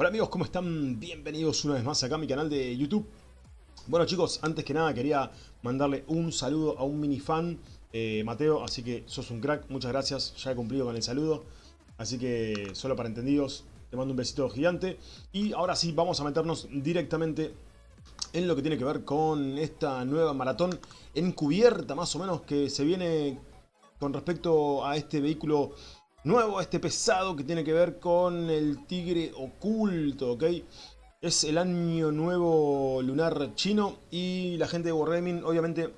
Hola amigos, ¿cómo están? Bienvenidos una vez más acá a mi canal de YouTube. Bueno chicos, antes que nada quería mandarle un saludo a un mini fan, eh, Mateo, así que sos un crack, muchas gracias, ya he cumplido con el saludo. Así que solo para entendidos, te mando un besito gigante. Y ahora sí, vamos a meternos directamente en lo que tiene que ver con esta nueva maratón encubierta más o menos que se viene con respecto a este vehículo nuevo, este pesado que tiene que ver con el tigre oculto, ¿ok? Es el año nuevo lunar chino y la gente de Wargaming obviamente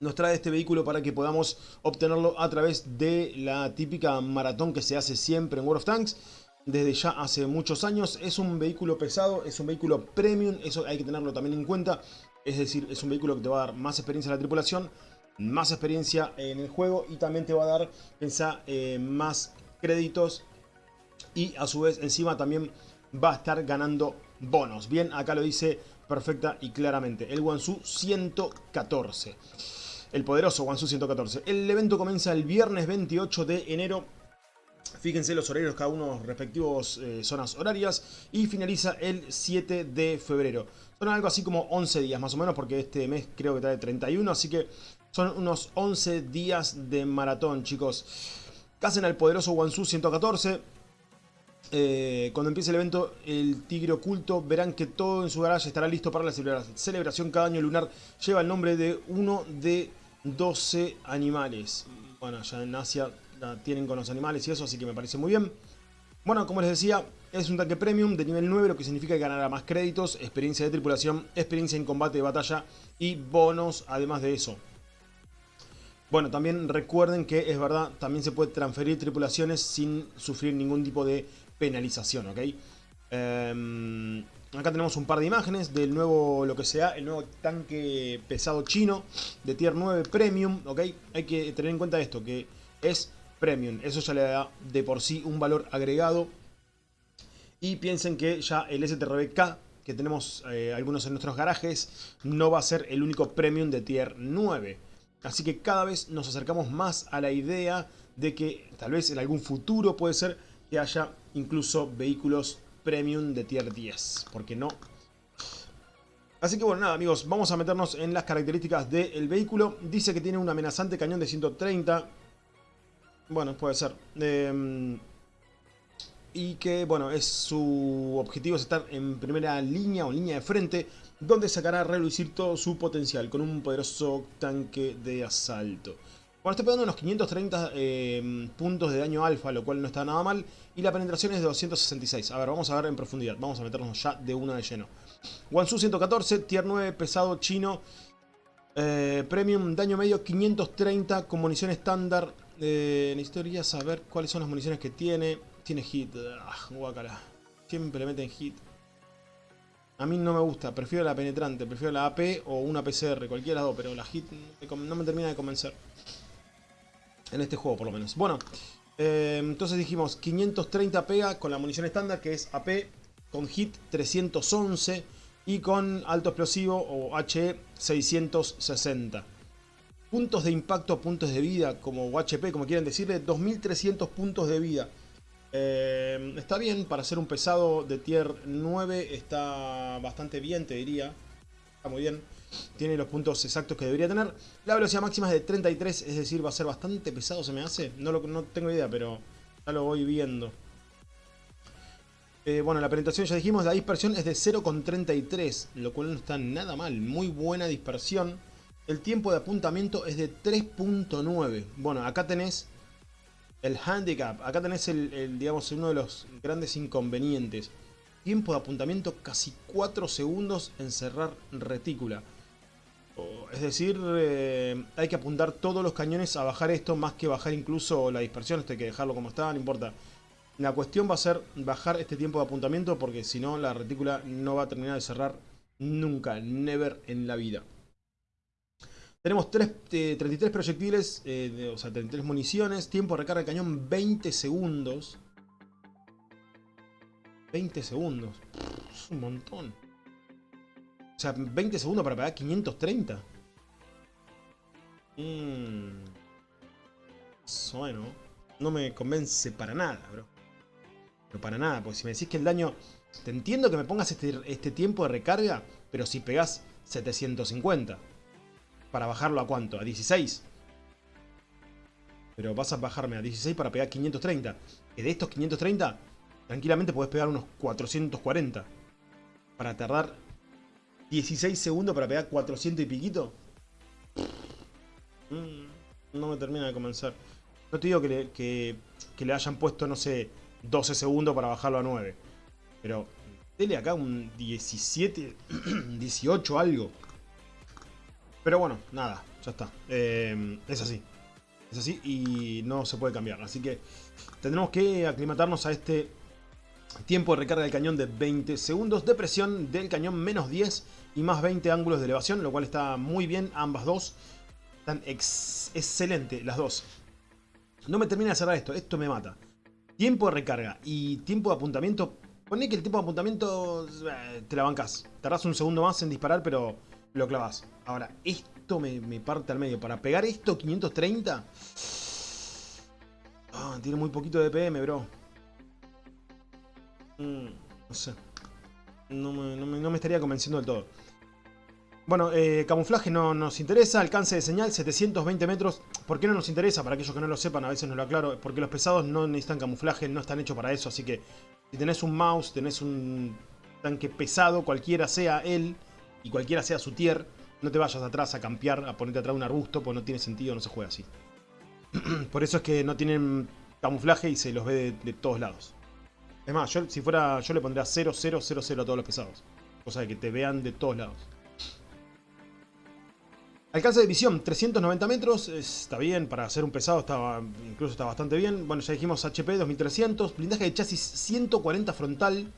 nos trae este vehículo para que podamos obtenerlo a través de la típica maratón que se hace siempre en World of Tanks desde ya hace muchos años. Es un vehículo pesado, es un vehículo premium, eso hay que tenerlo también en cuenta. Es decir, es un vehículo que te va a dar más experiencia a la tripulación, más experiencia en el juego y también te va a dar, pensá, eh, más créditos y a su vez encima también va a estar ganando bonos. Bien, acá lo dice perfecta y claramente. El Wansu 114. El poderoso Wansu 114. El evento comienza el viernes 28 de enero. Fíjense los horarios, cada uno respectivos eh, zonas horarias. Y finaliza el 7 de febrero. Son algo así como 11 días más o menos, porque este mes creo que trae 31. Así que son unos 11 días de maratón, chicos. Casen al poderoso Wansu 114. Eh, cuando empiece el evento, el tigre oculto, verán que todo en su garaje estará listo para la celebración. Cada año lunar lleva el nombre de uno de 12 animales. Bueno, ya en Asia la tienen con los animales y eso, así que me parece muy bien. Bueno, como les decía, es un tanque premium de nivel 9, lo que significa que ganará más créditos, experiencia de tripulación, experiencia en combate de batalla y bonos además de eso. Bueno, también recuerden que es verdad, también se puede transferir tripulaciones sin sufrir ningún tipo de penalización, ¿ok? Em, acá tenemos un par de imágenes del nuevo, lo que sea, el nuevo tanque pesado chino de Tier 9 Premium, ¿ok? Hay que tener en cuenta esto, que es Premium, eso ya le da de por sí un valor agregado. Y piensen que ya el STRBK que tenemos eh, algunos en nuestros garajes no va a ser el único Premium de Tier 9. Así que cada vez nos acercamos más a la idea de que tal vez en algún futuro puede ser que haya incluso vehículos premium de tier 10. ¿Por qué no? Así que bueno, nada amigos, vamos a meternos en las características del vehículo. Dice que tiene un amenazante cañón de 130. Bueno, puede ser. Em, y que, bueno, es su objetivo es estar en primera línea o línea de frente donde sacará a relucir todo su potencial con un poderoso tanque de asalto. Bueno, está pegando unos 530 eh, puntos de daño alfa, lo cual no está nada mal. Y la penetración es de 266. A ver, vamos a ver en profundidad. Vamos a meternos ya de una de lleno. Wansu 114, tier 9, pesado chino. Eh, premium, daño medio 530 con munición estándar. Eh, necesitaría saber cuáles son las municiones que tiene. Tiene hit. Ah, guacala. Siempre meten hit. A mí no me gusta, prefiero la penetrante, prefiero la AP o una PCR, cualquiera de las dos, pero la hit no me termina de convencer. En este juego por lo menos. Bueno, eh, entonces dijimos 530 pega con la munición estándar que es AP con hit 311 y con alto explosivo o HE 660. Puntos de impacto, puntos de vida, como HP, como quieran decirle, 2300 puntos de vida. Eh, está bien, para ser un pesado de tier 9 está bastante bien, te diría. Está muy bien. Tiene los puntos exactos que debería tener. La velocidad máxima es de 33, es decir, va a ser bastante pesado, se me hace. No, lo, no tengo idea, pero ya lo voy viendo. Eh, bueno, la penetración ya dijimos, la dispersión es de 0,33, lo cual no está nada mal. Muy buena dispersión. El tiempo de apuntamiento es de 3.9. Bueno, acá tenés el handicap. Acá tenés el, digamos, uno de los grandes inconvenientes. Tiempo de apuntamiento casi 4 segundos en cerrar retícula. Es decir, eh, hay que apuntar todos los cañones a bajar esto, más que bajar incluso la dispersión. Esto hay que dejarlo como está, no importa. La cuestión va a ser bajar este tiempo de apuntamiento porque si no la retícula no va a terminar de cerrar nunca, never en la vida. Tenemos 33 eh, proyectiles, eh, o sea, 33 municiones. Tiempo de recarga de cañón 20 segundos. 20 segundos. Es un montón. O sea, 20 segundos para pegar 530. Mmm. Bueno, no me convence para nada, bro. Pero para nada, porque si me decís que el daño... Te entiendo que me pongas este, este tiempo de recarga, pero si pegás 750. ¿Para bajarlo a cuánto? ¿A 16? Pero vas a bajarme a 16 para pegar 530. Que de estos 530, tranquilamente podés pegar unos 440. Para tardar 16 segundos para pegar 400 y piquito. Mm, no me termina de convencer. No te digo que le, que, le hayan puesto, no sé, 12 segundos para bajarlo a 9. Pero dele acá un 17, 18 algo. Pero bueno, nada, ya está. Eh, es así. Es así y no se puede cambiar. Así que tendremos que aclimatarnos a este tiempo de recarga del cañón de 20 segundos. De presión del cañón menos 10 y más 20 ángulos de elevación, lo cual está muy bien ambas dos. Están excelente las dos. No me termina de cerrar esto, esto me mata. Tiempo de recarga y tiempo de apuntamiento. Poné que el tiempo de apuntamiento eh, te la bancas. Tardás un segundo más en disparar, pero lo clavas. Ahora, esto me, parte al medio. Para pegar esto, 530. Ah, tiene muy poquito de PM, bro. Mm, no sé. no me estaría convenciendo del todo. Bueno, eh, camuflaje no nos interesa, alcance de señal 720 metros. ¿Por qué no nos interesa? Para aquellos que no lo sepan, a veces no lo aclaro. Porque los pesados no necesitan camuflaje, no están hechos para eso. Así que si tenés un mouse, tenés un tanque pesado, cualquiera sea él y cualquiera sea su tier, no te vayas atrás a campear, a ponerte atrás un arbusto, porque no tiene sentido, no se juega así. Por eso es que no tienen camuflaje y se los ve de, todos lados. Es más, yo, si fuera, yo le pondría 0, 0, 0, 0 a todos los pesados. Cosa de que te vean de todos lados. Alcance de visión, 390 metros, está bien, para hacer un pesado estaba, incluso está bastante bien. Bueno, ya dijimos HP 2300, blindaje de chasis 140 frontal,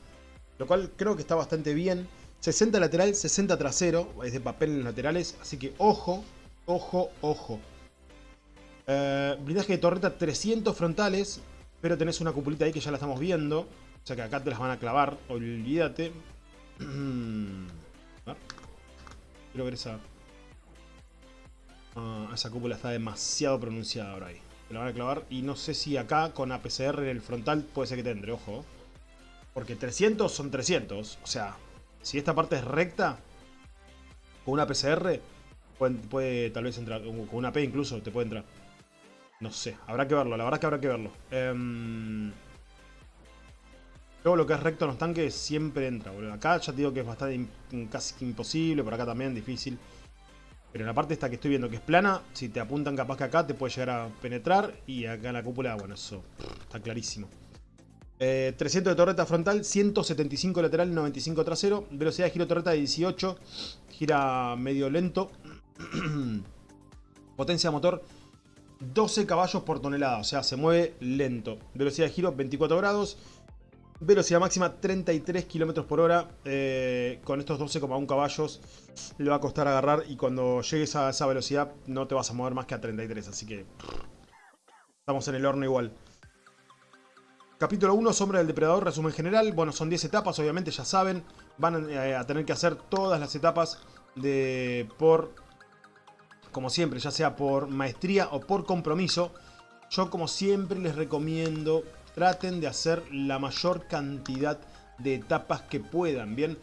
lo cual creo que está bastante bien. 60 lateral, 60 trasero, es de papel en los laterales, así que ojo, ojo, ojo. Eh, blindaje de torreta 300 frontales, pero tenés una cupulita ahí que ya la estamos viendo. O sea que acá te las van a clavar, olvídate. Quiero ver esa... Ah, esa cúpula está demasiado pronunciada ahora ahí. Me la van a clavar. Y no sé si acá con APCR en el frontal puede ser que tendré, ojo. Porque 300 son 300. O sea, si esta parte es recta, con una PCR, puede, tal vez entrar. Con una P incluso te puede entrar. No sé, habrá que verlo. La verdad es que habrá que verlo. Eh, Luego lo que es recto en los tanques siempre entra, boludo. Acá ya te digo que es bastante casi imposible, por acá también difícil. Pero en la parte esta que estoy viendo que es plana, si te apuntan capaz que acá te puede llegar a penetrar. Y acá en la cúpula, bueno, eso está clarísimo. 300 eh, de torreta frontal, 175 lateral, 95 trasero. Velocidad de giro torreta de 18. Gira medio lento. Potencia de motor 12 caballos por tonelada, o sea, se mueve lento. Velocidad de giro 24 grados. Velocidad máxima 33 km por hora. Eh, con estos 12,1 caballos le va a costar agarrar. Y cuando llegues a esa velocidad no te vas a mover más que a 33. Así que estamos en el horno igual. Capítulo 1, Sombra del Depredador, resumen general. Bueno, son 10 etapas, obviamente ya saben. Van eh, a tener que hacer todas las etapas de por, como siempre, ya sea por maestría o por compromiso. Yo como siempre les recomiendo traten de hacer la mayor cantidad de etapas que puedan, ¿bien?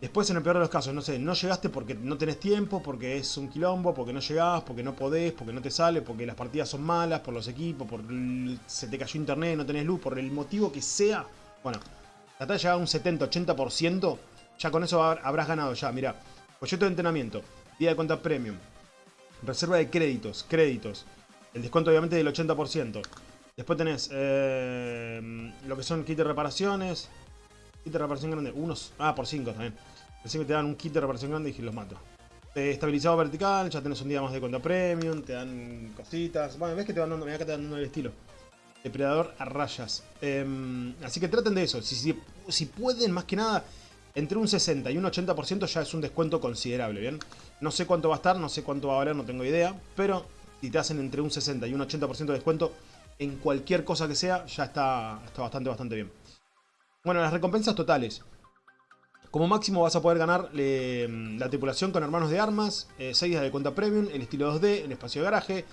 Después, en el peor de los casos, no sé, no llegaste porque no tenés tiempo, porque es un quilombo, porque no llegás, porque no podés, porque no te sale, porque las partidas son malas, por los equipos, por se te cayó internet, no tenés luz, por el motivo que sea. Bueno, trata de llegar a un 70-80%, ya con eso habrás ganado ya, mira. Proyecto de entrenamiento, día de cuenta premium, reserva de créditos, créditos, el descuento obviamente del 80%. Después tenés eh, lo que son kit de reparaciones. Kit de reparación grande. Unos. Ah, por 5 también. Así que te dan un kit de reparación grande y los mato. Estabilizado vertical, ya tenés un día más de cuenta premium, te dan cositas. Bueno, ves que te van dando, mira que te van dando el estilo. Depredador a rayas. Em, así que traten de eso. Si, si, si, pueden, más que nada, entre un 60 y un 80% ya es un descuento considerable, ¿bien? No sé cuánto va a estar, no sé cuánto va a valer, no tengo idea. Pero si te hacen entre un 60 y un 80% de descuento, en cualquier cosa que sea, ya está, está bastante, bastante bien. Bueno, las recompensas totales. Como máximo vas a poder ganar la tripulación con hermanos de armas, 6 eh, días de cuenta premium, el estilo 2D, el espacio de garaje,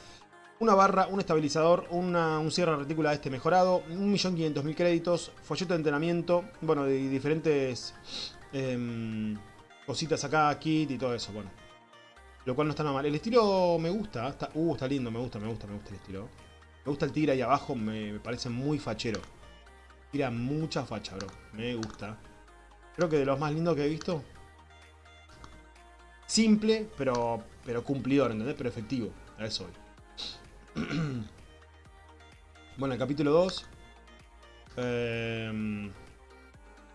una barra, un estabilizador, un cierre de retícula este mejorado, 1.500.000 créditos, folleto de entrenamiento, bueno, de diferentes em, cositas acá, kit y todo eso, bueno. Lo cual no está nada mal. El estilo me gusta, está, uh, está lindo, me gusta, me gusta, me gusta el estilo. Me gusta el tigre ahí abajo, me, parece muy fachero. Mucha facha, bro. Me gusta. Creo que de los más lindos que he visto. Simple, pero, pero cumplidor, ¿entendés? Pero efectivo. A eso voy. bueno, el capítulo 2. Em,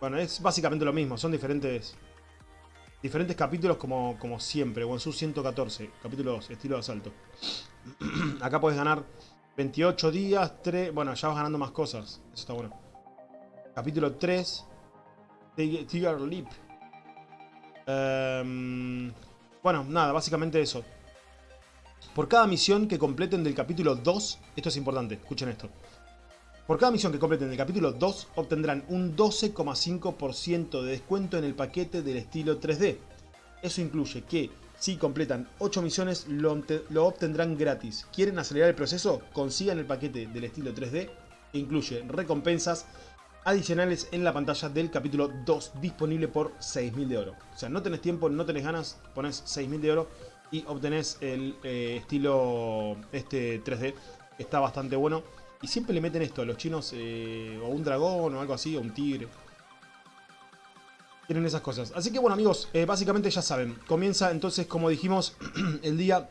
bueno, es básicamente lo mismo. Son diferentes diferentes capítulos como, como siempre. Wonsu 114, capítulo 2, estilo de asalto. Acá puedes ganar 28 días, 3... Bueno, ya vas ganando más cosas. Eso está bueno. Capítulo 3. Tiger Leap. Em, bueno, nada, básicamente eso. Por cada misión que completen del capítulo 2, esto es importante, escuchen esto. Por cada misión que completen del capítulo 2, obtendrán un 12,5% de descuento en el paquete del estilo 3D. Eso incluye que, si completan 8 misiones, lo, obtendrán gratis. ¿Quieren acelerar el proceso? Consigan el paquete del estilo 3D, que incluye recompensas adicionales en la pantalla del capítulo 2, disponible por 6.000 de oro. O sea, no tenés tiempo, no tenés ganas, pones 6.000 de oro y obtenés el eh, estilo este 3D. Está bastante bueno. Y siempre le meten esto a los chinos, eh, o un dragón o algo así, o un tigre. Tienen esas cosas. Así que bueno amigos, eh, básicamente ya saben. Comienza entonces, como dijimos, el día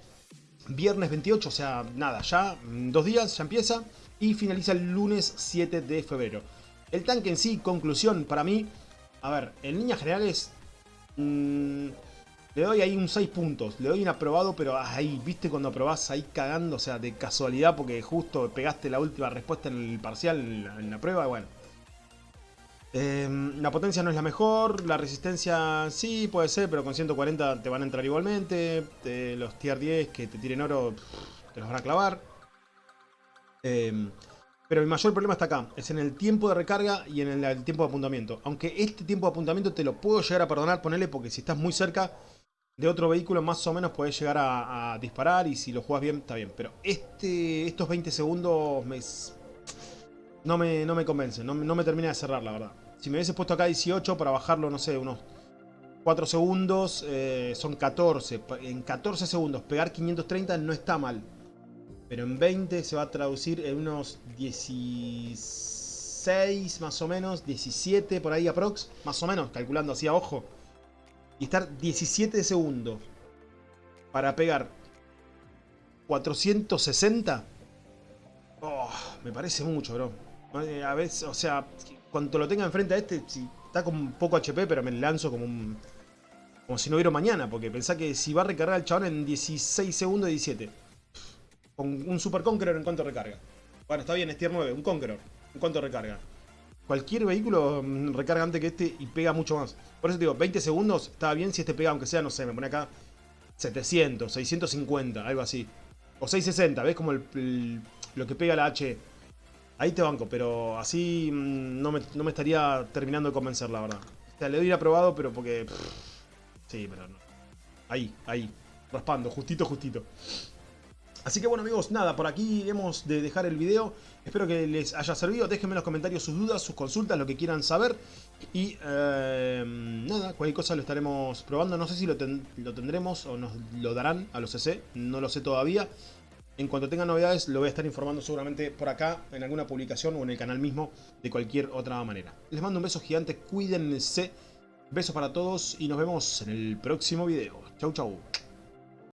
viernes 28, o sea, nada, ya dos días, ya empieza. Y finaliza el lunes 7 de febrero. El tanque en sí, conclusión, para mí, a ver, en líneas generales... Mmm, le doy ahí un 6 puntos. Le doy un aprobado, pero ahí, ¿viste cuando aprobás ahí cagando? O sea, de casualidad porque justo pegaste la última respuesta en el parcial, en la, prueba, bueno. Em, la potencia no es la mejor, la resistencia sí puede ser, pero con 140 te van a entrar igualmente. los tier 10 que te tiren oro te los van a clavar. Em, pero mi mayor problema está acá, es en el tiempo de recarga y en el, el, tiempo de apuntamiento. Aunque este tiempo de apuntamiento te lo puedo llegar a perdonar, ponele, porque si estás muy cerca de otro vehículo más o menos puedes llegar a, disparar y si lo juegas bien, está bien. Pero este, estos 20 segundos me, no, me, no me convence, no, me termina de cerrar la verdad. Si me hubiese puesto acá 18 para bajarlo, no sé, unos 4 segundos, eh, son 14. En 14 segundos pegar 530 no está mal. Pero en 20 se va a traducir en unos 16 más o menos, 17 por ahí aprox, más o menos, calculando así a ojo y estar 17 segundos para pegar 460, me parece mucho, bro. Eh, a veces, o sea, cuando lo tenga enfrente a este, si está con poco HP, pero me lanzo como un... Como si no hubiera mañana, porque pensá que si va a recargar el chabón en 16 segundos, 17. Con un Super Conqueror en cuanto recarga. Bueno, está bien, es tier 9, un Conqueror. ¿En cuánto recarga? Cualquier vehículo mm, recarga antes que este y pega mucho más. Por eso te digo, 20 segundos está bien si este pega, aunque sea, no sé, me pone acá 700, 650, algo así. O 660, ¿ves? Como lo que pega la H. Ahí te banco, pero así mm, no me, estaría terminando de convencer, la verdad. O sea, le doy aprobado, pero porque... sí, pero no. Ahí, ahí. Raspando, justito, justito. Así que bueno amigos, nada, por aquí hemos de dejar el video. Espero que les haya servido. Déjenme en los comentarios sus dudas, sus consultas, lo que quieran saber. Y eh, nada, cualquier cosa lo estaremos probando. No sé si lo, tendremos o nos lo darán a los CC. No lo sé todavía. En cuanto tenga novedades lo voy a estar informando seguramente por acá, en alguna publicación o en el canal mismo, de cualquier otra manera. Les mando un beso gigante, cuídense. Besos para todos y nos vemos en el próximo video. Chau chau.